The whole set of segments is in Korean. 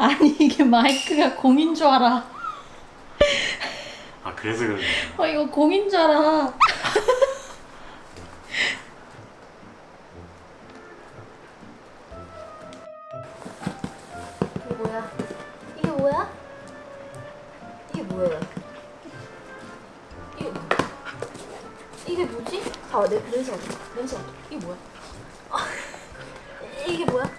아니 이게 마이크가 공인 줄 알아. 아 그래서 거야. 어 이거 공인 줄 알아. 이게 뭐야? 이게 뭐야? 이게 뭐예요? 이게 이게 뭐지? 아, 내 냄새. 이게 뭐야? 아, 이게 뭐야?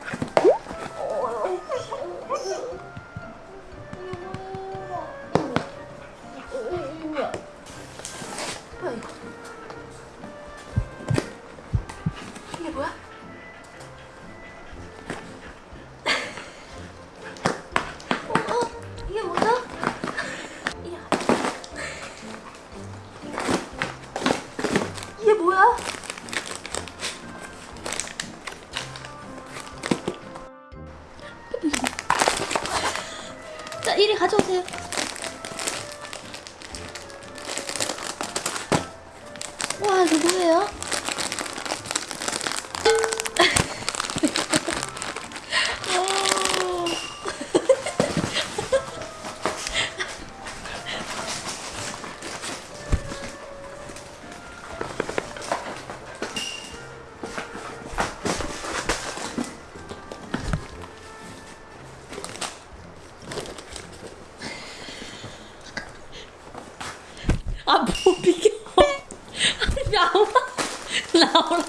자 이리 가져오세요. 와 이거 뭐예요? 아, 뭐 비켜. 나오라. 나오라.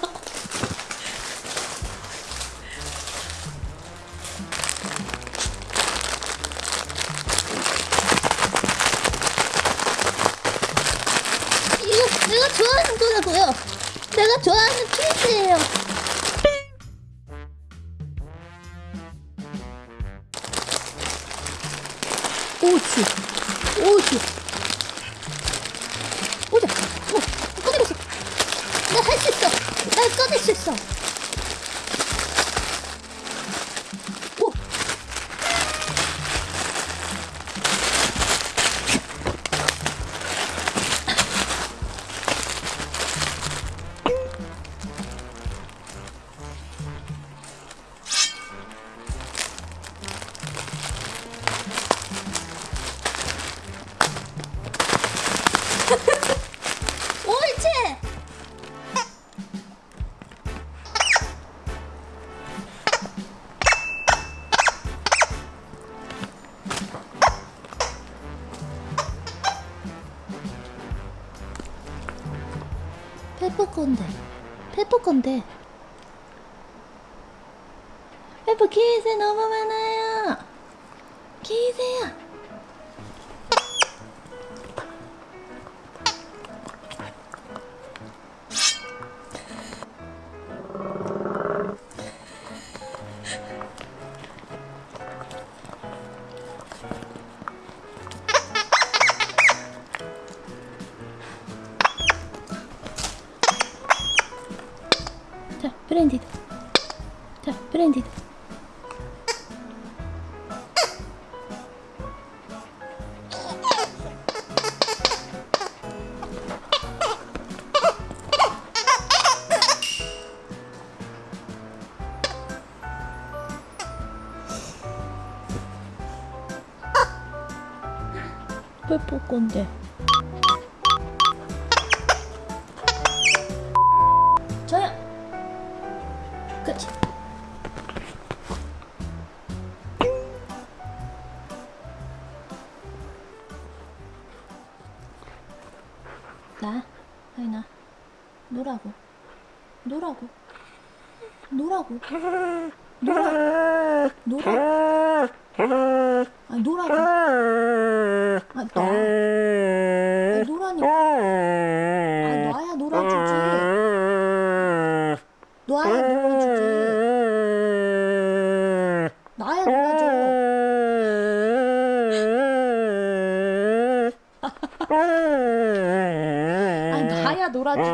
이거 내가 좋아하는 거라고요. 내가 좋아하는 퀴즈예요. 오지, 오지. 날 꺼낼 수 있어. 건데, 페퍼 건데. 페퍼 기세 너무 많아요. 기세야. 자, 브랜디드. 자, 브랜디드. 페퍼 건데. 그치. 나, 아니 나, 노라고, 노라고, 노라고, 노라, 노라, 아 노라고, 아 나, 아 노라니까, 아 놔야 놀아주지, 놔야 놀아주지, 나야 놀아줘. 아니 나야 놀아주지.